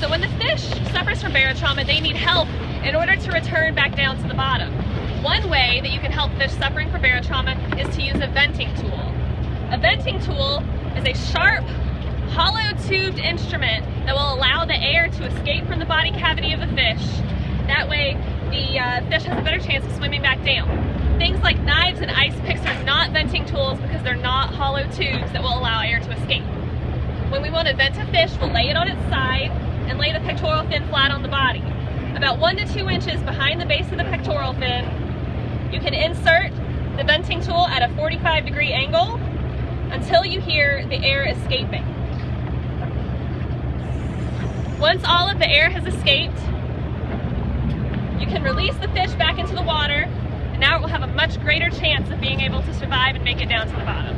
So when the fish suffers from barotrauma, they need help in order to return back down to the bottom. One way that you can help fish suffering from barotrauma is to use a venting tool. A venting tool is a sharp, hollow tubed instrument that will allow the air to escape from the body cavity of the fish. That way the uh, fish has a better chance of swimming back down. Things like knives and ice picks are not venting tools because they're not hollow tubes that will allow air to escape. When we want to vent a fish, we'll lay it on its side and lay the pectoral fin flat on the body. About one to two inches behind the base of the pectoral fin, you can insert the venting tool at a 45 degree angle until you hear the air escaping. Once all of the air has escaped, you can release the fish back into the water, and now it will have a much greater chance of being able to survive and make it down to the bottom.